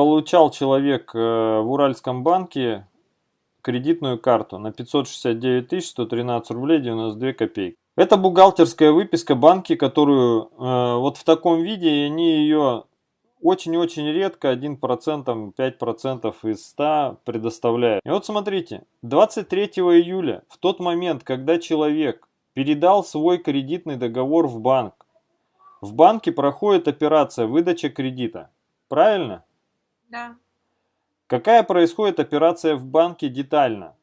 Получал человек э, в Уральском банке кредитную карту на 569 113 рублей 92 копейки. Это бухгалтерская выписка банки, которую э, вот в таком виде, они ее очень-очень редко, 1%, 5% из 100 предоставляют. И вот смотрите, 23 июля, в тот момент, когда человек передал свой кредитный договор в банк, в банке проходит операция выдача кредита. Правильно? Да. Какая происходит операция в банке детально?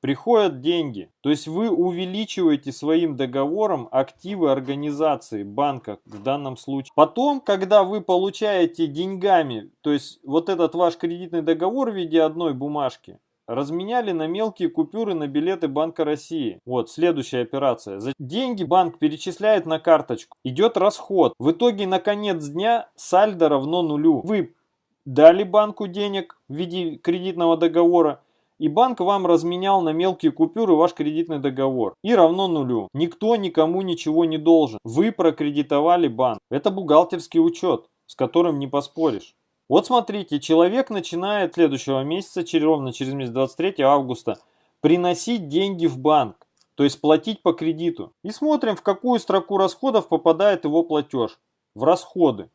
Приходят деньги, то есть вы увеличиваете своим договором активы организации, банка в данном случае. Потом, когда вы получаете деньгами, то есть вот этот ваш кредитный договор в виде одной бумажки, разменяли на мелкие купюры на билеты Банка России. Вот, следующая операция. За деньги банк перечисляет на карточку. Идет расход. В итоге на конец дня сальдо равно нулю. Вы дали банку денег в виде кредитного договора, и банк вам разменял на мелкие купюры ваш кредитный договор. И равно нулю. Никто никому ничего не должен. Вы прокредитовали банк. Это бухгалтерский учет, с которым не поспоришь. Вот смотрите, человек начинает следующего месяца, ровно через месяц 23 августа, приносить деньги в банк. То есть платить по кредиту. И смотрим, в какую строку расходов попадает его платеж. В расходы.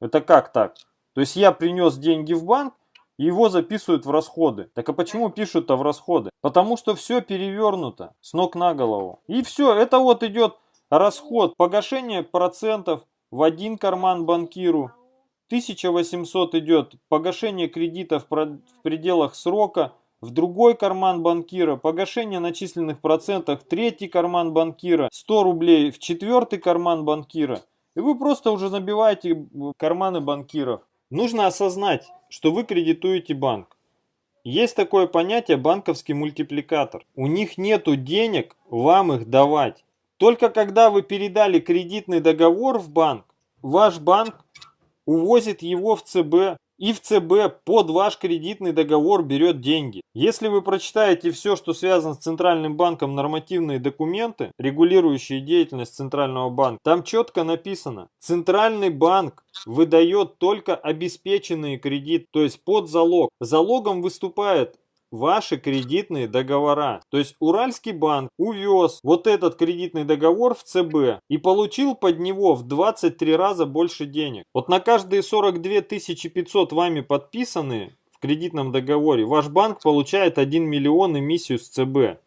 Это как так? То есть я принес деньги в банк, его записывают в расходы. Так а почему пишут-то в расходы? Потому что все перевернуто с ног на голову. И все, это вот идет расход, погашение процентов в один карман банкиру. 1800 идет погашение кредита в пределах срока, в другой карман банкира, погашение начисленных процентов в третий карман банкира, 100 рублей в четвертый карман банкира. И вы просто уже набиваете карманы банкиров. Нужно осознать, что вы кредитуете банк. Есть такое понятие банковский мультипликатор. У них нету денег вам их давать. Только когда вы передали кредитный договор в банк, ваш банк увозит его в ЦБ и в ЦБ под ваш кредитный договор берет деньги. Если вы прочитаете все, что связано с Центральным банком, нормативные документы, регулирующие деятельность Центрального банка, там четко написано, Центральный банк выдает только обеспеченные кредиты, то есть под залог. Залогом выступает ваши кредитные договора. То есть Уральский банк увез вот этот кредитный договор в ЦБ и получил под него в 23 раза больше денег. Вот на каждые 42 500 вами подписанные в кредитном договоре ваш банк получает 1 миллион эмиссию с ЦБ.